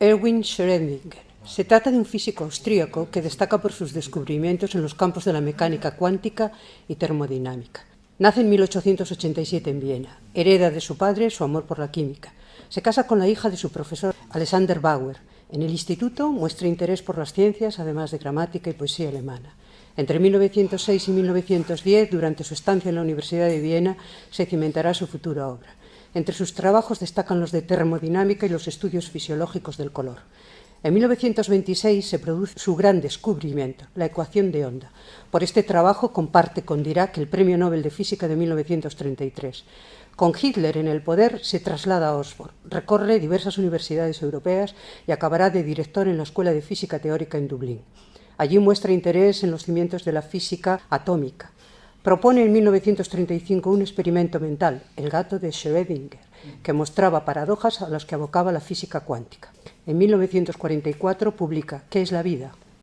Erwin Schrödinger. Se trata de un físico austríaco que destaca por sus descubrimientos en los campos de la mecánica cuántica y termodinámica. Nace en 1887 en Viena. Hereda de su padre su amor por la química. Se casa con la hija de su profesor, Alexander Bauer. En el instituto muestra interés por las ciencias, además de gramática y poesía alemana. Entre 1906 y 1910, durante su estancia en la Universidad de Viena, se cimentará su futura obra. Entre sus trabajos destacan los de termodinámica y los estudios fisiológicos del color. En 1926 se produce su gran descubrimiento, la ecuación de onda. Por este trabajo comparte con Dirac el Premio Nobel de Física de 1933. Con Hitler en el poder se traslada a Oxford, recorre diversas universidades europeas y acabará de director en la Escuela de Física Teórica en Dublín. Allí muestra interés en los cimientos de la física atómica. Propone en 1935 un experimento mental, el gato de Schrödinger, que mostraba paradojas a las que abocaba la física cuántica. En 1944 publica ¿Qué es la vida?,